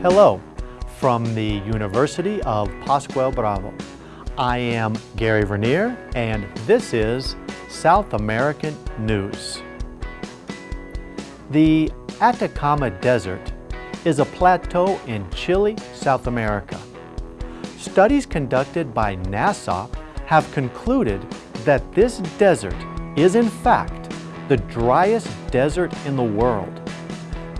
Hello, from the University of Pascual Bravo. I am Gary Vernier, and this is South American News. The Atacama Desert is a plateau in Chile, South America. Studies conducted by NASA have concluded that this desert is in fact the driest desert in the world.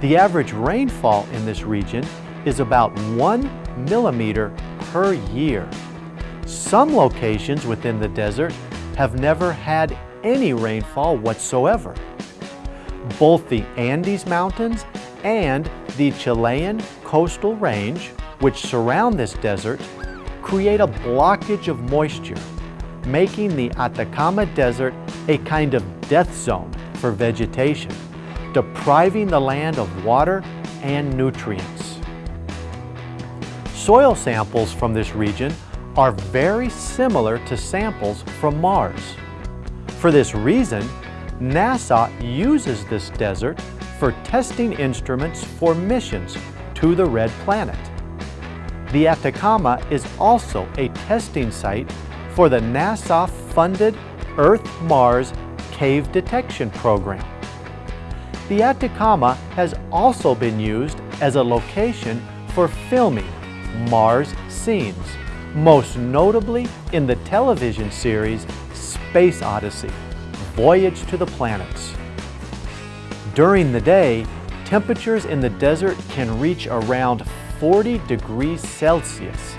The average rainfall in this region is about one millimeter per year. Some locations within the desert have never had any rainfall whatsoever. Both the Andes Mountains and the Chilean coastal range, which surround this desert, create a blockage of moisture, making the Atacama Desert a kind of death zone for vegetation, depriving the land of water and nutrients. Soil samples from this region are very similar to samples from Mars. For this reason, NASA uses this desert for testing instruments for missions to the Red Planet. The Atacama is also a testing site for the NASA-funded Earth-Mars Cave Detection Program. The Atacama has also been used as a location for filming Mars scenes, most notably in the television series Space Odyssey, Voyage to the Planets. During the day, temperatures in the desert can reach around 40 degrees Celsius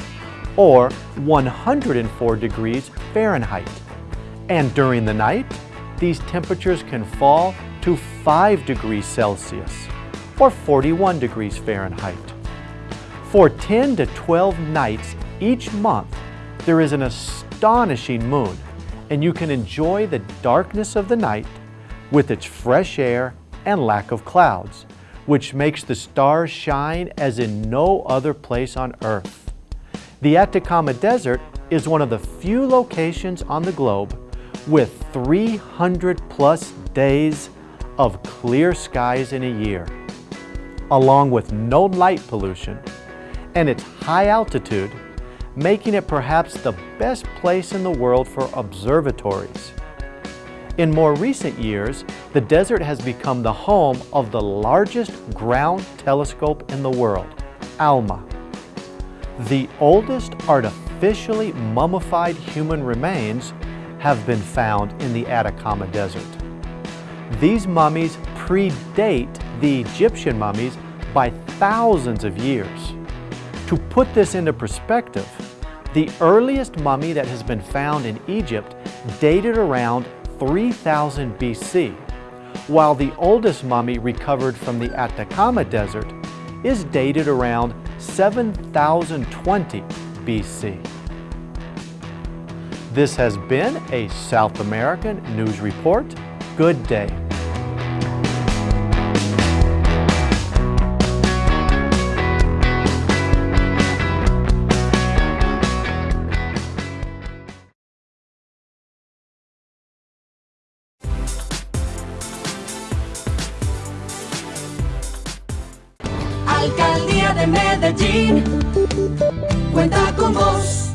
or 104 degrees Fahrenheit. And during the night, these temperatures can fall to 5 degrees Celsius or 41 degrees Fahrenheit. For 10 to 12 nights each month, there is an astonishing moon and you can enjoy the darkness of the night with its fresh air and lack of clouds, which makes the stars shine as in no other place on earth. The Atacama Desert is one of the few locations on the globe with 300 plus days of clear skies in a year, along with no light pollution, and its high altitude, making it perhaps the best place in the world for observatories. In more recent years, the desert has become the home of the largest ground telescope in the world, ALMA. The oldest artificially mummified human remains have been found in the Atacama Desert. These mummies predate the Egyptian mummies by thousands of years. To put this into perspective, the earliest mummy that has been found in Egypt dated around 3000 BC, while the oldest mummy recovered from the Atacama Desert is dated around 7020 BC. This has been a South American News Report. Good day. Alcaldía de Medellín cuenta con vos.